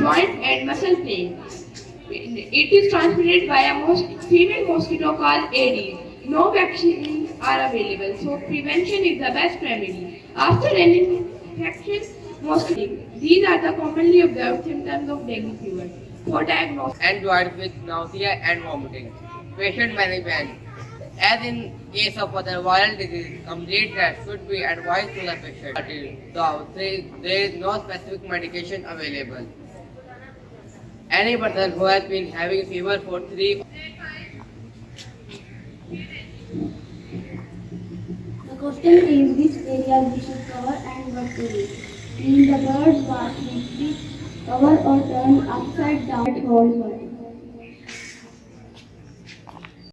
joint and muscle pain. It is transmitted by a mos- female mosquito called Aedes. No vaccines are available, so prevention is the best remedy. After an infection, mosquito. These are the commonly observed symptoms of dengue fever. For diagnosis, and with nausea and vomiting. Patient management. As in case of other viral disease, complete rest should be advised to the patient. Though there is no specific medication available. Any person who has been having fever for three The question is which areas we should cover and what to do. Clean the birds bath weekly, cover or turn upside down at household.